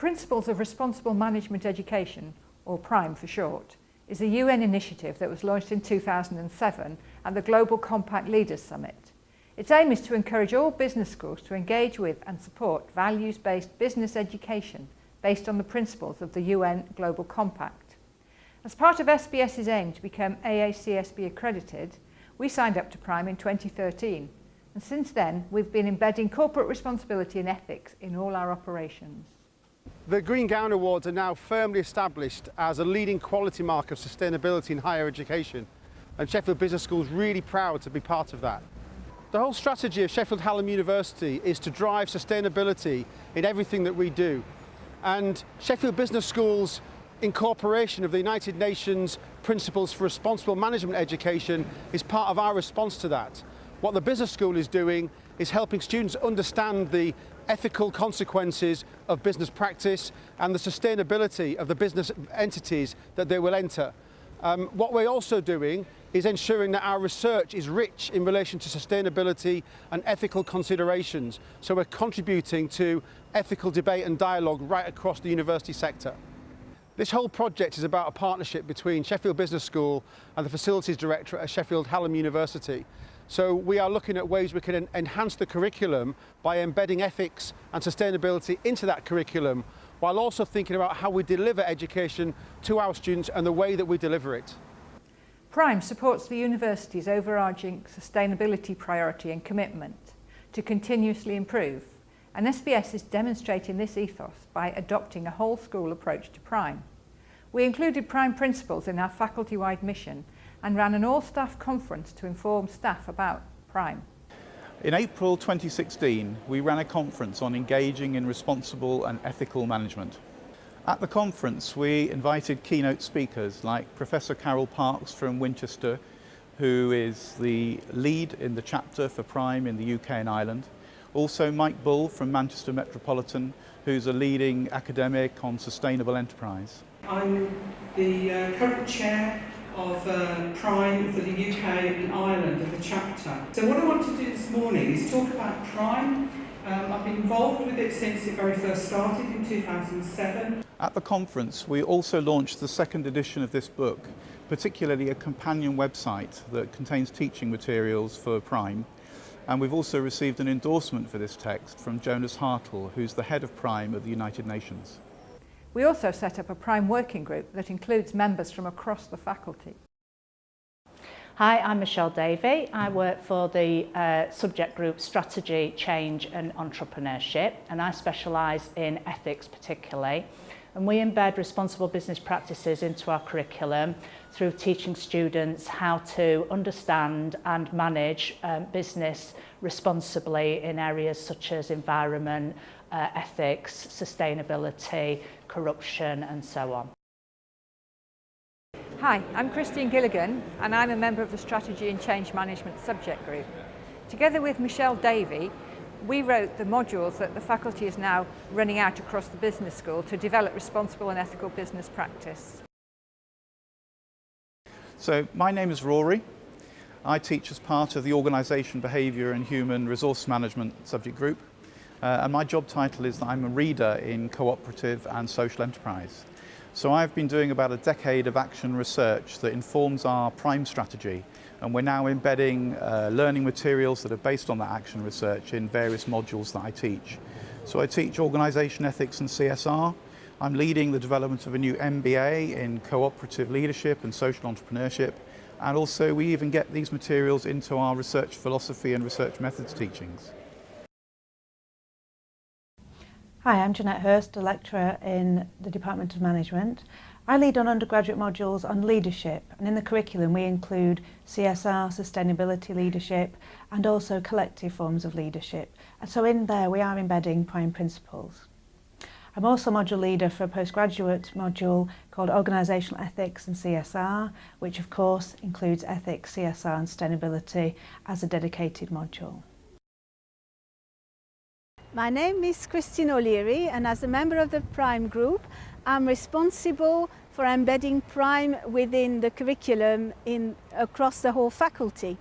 Principles of Responsible Management Education, or PRME for short, is a UN initiative that was launched in 2007 at the Global Compact Leaders Summit. Its aim is to encourage all business schools to engage with and support values-based business education based on the principles of the UN Global Compact. As part of SBS's aim to become AACSB accredited, we signed up to PRME in 2013 and since then we've been embedding corporate responsibility and ethics in all our operations. The Green Gown Awards are now firmly established as a leading quality mark of sustainability in higher education and Sheffield Business School is really proud to be part of that. The whole strategy of Sheffield Hallam University is to drive sustainability in everything that we do and Sheffield Business School's incorporation of the United Nations Principles for Responsible Management Education is part of our response to that. What the business school is doing is helping students understand the ethical consequences of business practice and the sustainability of the business entities that they will enter. Um, what we're also doing is ensuring that our research is rich in relation to sustainability and ethical considerations. So we're contributing to ethical debate and dialogue right across the university sector. This whole project is about a partnership between Sheffield Business School and the Facilities Director at Sheffield Hallam University. So we are looking at ways we can enhance the curriculum by embedding ethics and sustainability into that curriculum while also thinking about how we deliver education to our students and the way that we deliver it. PRME supports the university's overarching sustainability priority and commitment to continuously improve and SBS is demonstrating this ethos by adopting a whole school approach to PRME. We included PRME principles in our faculty-wide mission and ran an all-staff conference to inform staff about PRME. In April 2016, we ran a conference on engaging in responsible and ethical management. At the conference, we invited keynote speakers like Professor Carole Parkes from Winchester, who is the lead in the chapter for PRME in the UK and Ireland. Also Mike Bull from Manchester Metropolitan, who's a leading academic on sustainable enterprise. I'm the uh, current chair of uh, PRME for the UK and Ireland of the chapter. So what I want to do this morning is talk about PRME. Um, I've been involved with it since it very first started in 2007. At the conference we also launched the second edition of this book, particularly a companion website that contains teaching materials for PRME. And we've also received an endorsement for this text from Jonas Haertle, who's the head of PRME at the United Nations. We also set up a prime working group that includes members from across the faculty. Hi, I'm Michelle Davey. I work for the uh, subject group Strategy, Change and Entrepreneurship and I specialise in ethics particularly and we embed responsible business practices into our curriculum through teaching students how to understand and manage um, business responsibly in areas such as environment, uh, ethics, sustainability, corruption and so on. Hi, I'm Christine Gilligan and I'm a member of the Strategy and Change Management subject group. Together with Michelle Davey, we wrote the modules that the faculty is now running out across the business school to develop responsible and ethical business practice. So my name is Rory. I teach as part of the Organisation Behaviour and Human Resource Management subject group uh, and my job title is that I'm a reader in cooperative and social enterprise. So I've been doing about a decade of action research that informs our PRME strategy and we're now embedding uh, learning materials that are based on that action research in various modules that I teach. So I teach organisation ethics and CSR. I'm leading the development of a new MBA in cooperative leadership and social entrepreneurship and also we even get these materials into our research philosophy and research methods teachings. Hi, I'm Jeanette Hurst, a lecturer in the Department of Management. I lead on undergraduate modules on leadership and in the curriculum we include CSR, sustainability leadership and also collective forms of leadership. And so in there we are embedding PRME principles. I'm also module leader for a postgraduate module called Organisational Ethics and CSR, which of course includes ethics, CSR and sustainability as a dedicated module. My name is Christine O'Leary and as a member of the PRME Group I'm responsible for embedding PRME within the curriculum in, across the whole faculty.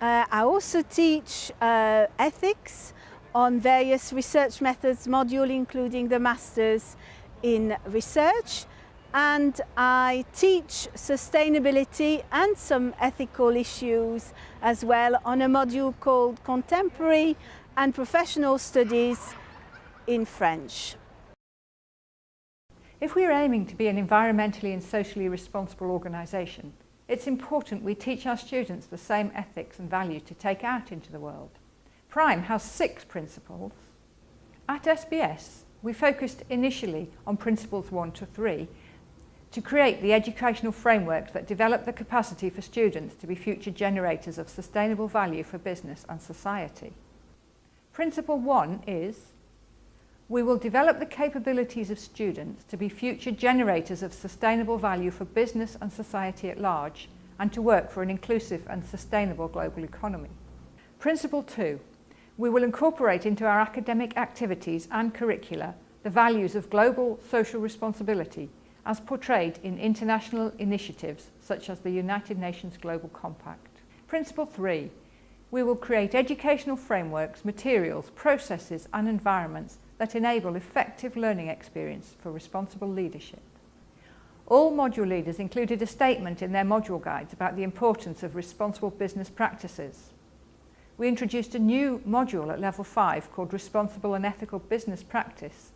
Uh, I also teach uh, ethics on various research methods module including the Masters in Research and I teach sustainability and some ethical issues as well on a module called Contemporary and Professional Studies in French. If we are aiming to be an environmentally and socially responsible organisation, it's important we teach our students the same ethics and values to take out into the world. PRME has six principles. At SBS, we focused initially on principles one to three to create the educational framework that develop the capacity for students to be future generators of sustainable value for business and society. Principle one is we will develop the capabilities of students to be future generators of sustainable value for business and society at large and to work for an inclusive and sustainable global economy. Principle two, we will incorporate into our academic activities and curricula the values of global social responsibility as portrayed in international initiatives such as the United Nations Global Compact. Principle three, we will create educational frameworks, materials, processes and environments that enable effective learning experience for responsible leadership. All module leaders included a statement in their module guides about the importance of responsible business practices. We introduced a new module at level 5 called Responsible and Ethical Business Practice.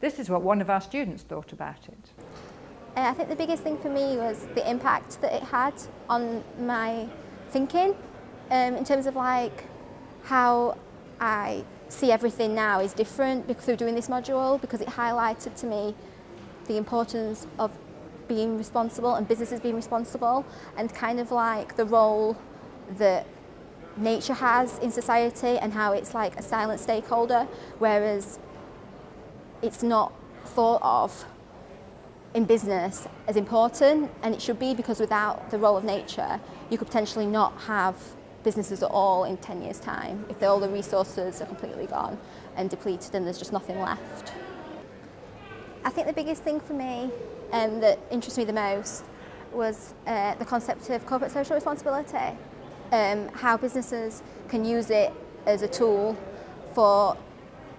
This is what one of our students thought about it. Uh, I think the biggest thing for me was the impact that it had on my thinking um, in terms of like how I see everything now is different through doing this module because it highlighted to me the importance of being responsible and businesses being responsible and kind of like the role that nature has in society and how it's like a silent stakeholder whereas it's not thought of in business as important and it should be because without the role of nature you could potentially not have businesses at all in 10 years time if all the resources are completely gone and depleted and there's just nothing left. I think the biggest thing for me um, that interests me the most was uh, the concept of corporate social responsibility, um, how businesses can use it as a tool for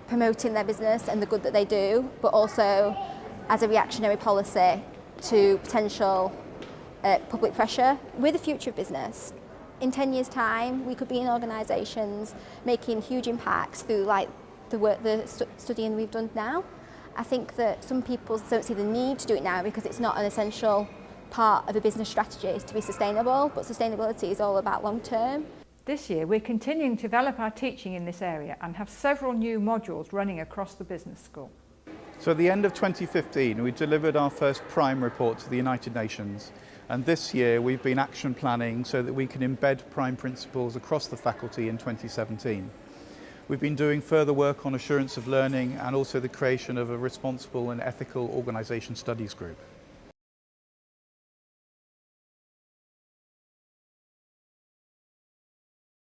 promoting their business and the good that they do, but also as a reactionary policy to potential uh, public pressure. We're the future of business. In 10 years time, we could be in organisations making huge impacts through like the work, the stu studying we've done now. I think that some people don't see the need to do it now because it's not an essential part of a business strategy to be sustainable, but sustainability is all about long term. This year we're continuing to develop our teaching in this area and have several new modules running across the business school. So at the end of 2015 we delivered our first PRME report to the United Nations And this year we've been action planning so that we can embed prime principles across the faculty in 2017. We've been doing further work on assurance of learning and also the creation of a responsible and ethical organisation studies group.